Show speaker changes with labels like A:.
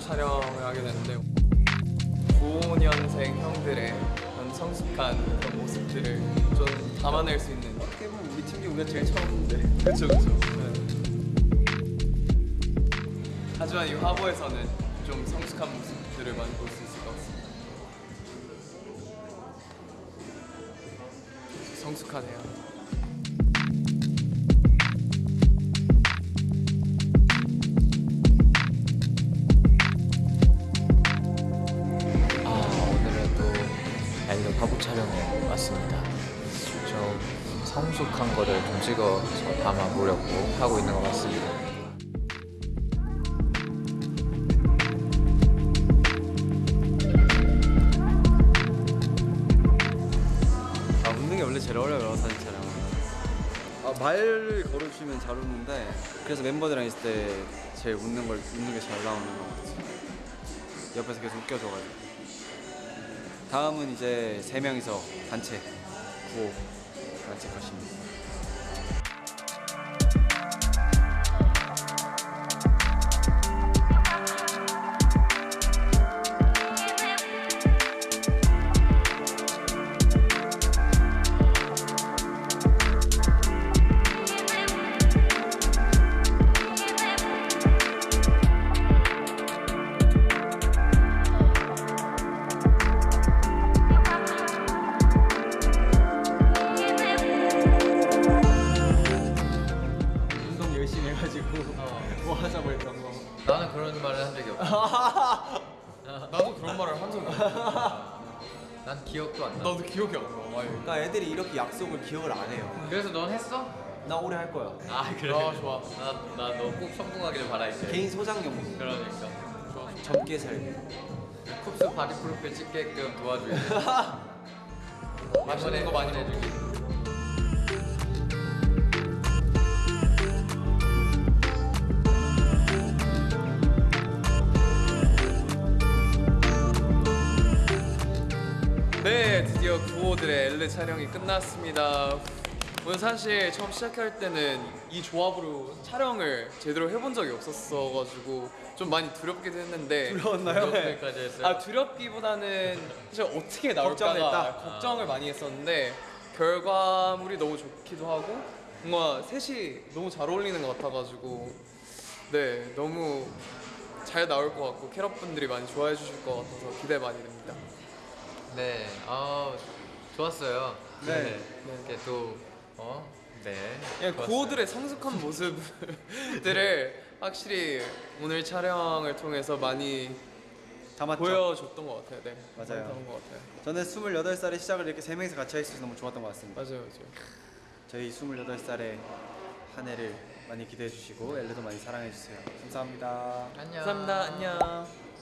A: 촬영을 하게 됐는데 95년생 형들의 그런 성숙한 그런 모습들을 좀 담아낼 수 있는
B: 어떻게 보면 우리 팀중 우리가 제일 처음인데.
A: 그렇죠 그렇죠 하지만 이 화보에서는 좀 성숙한 모습들을 많이 볼 수 있을 것 같습니다. 성숙하네요
C: 촬영에 왔습니다. 좀 성숙한 거를 좀 찍어서 담아보려고 하고 있는 것 같습니다.
B: 아 웃는 게 원래 제일 어려워요 사진 촬영은 아, 말을 걸어주면 잘 웃는데 그래서 멤버들이랑 있을 때 제일 웃는 걸 웃는 게 잘 나오는 것 같아요 옆에서 계속 웃겨줘가지고 다음은 이제 세 명이서 단체 구호 단체 것입니다 뭐 하자고 했던 거
C: 나는 그런 말을 한 적이 없어.
A: 나도 그런 말을 한 적이 없어
C: 난 기억도 안 나.
A: 나도 기억이 안나
B: 그러니까 애들이 이렇게 약속을 기억을 안 해요
C: 그래서 넌 했어?
B: 나 오래 할 거야
C: 아 그래.
A: 아, 좋아.
C: 나나 너꼭 성공하기를 바랄게.
B: 개인 소장용
C: 그러니까.
B: 젊게 살기
C: 쿱스 바디 프로필 찍게끔 도와줄게.
A: 맛있는 거 많이
C: 해주기.
A: 네, 드디어 구호들의 엘레 촬영이 끝났습니다. 오늘 사실 처음 시작할 때는 이 조합으로 촬영을 제대로 해본 적이 없었어가지고 좀 많이 두렵기도 했는데
B: 두려웠나요?
C: 두렵기까지 했어요?
A: 아 두렵기보다는 사실 어떻게
B: 걱정했다?
A: 걱정을 많이 했었는데 결과물이 너무 좋기도 하고 뭔가 셋이 너무 잘 어울리는 것 같아가지고 네 너무 잘 나올 것 같고 캐럿 분들이 많이 좋아해 주실 것 같아서 기대 많이 됩니다.
C: 네, 아 좋았어요.
B: 네.
C: 이렇게 또 어, 네. 좋았어요.
A: 구호들의 성숙한 모습들을 확실히 오늘 촬영을 통해서 많이
B: 담았죠?
A: 보여줬던 것 같아요. 네,
B: 맞아요.
A: 담은 것 같아요.
B: 저는 28살에 시작을 이렇게 세 명이서 같이 할 수 있어서 너무 좋았던 것 같습니다
A: 맞아요, 맞아요.
B: 저희 28살의 한 해를 많이 기대해 주시고 엘레도 많이 사랑해 주세요 감사합니다
C: 안녕.
A: 감사합니다. 안녕.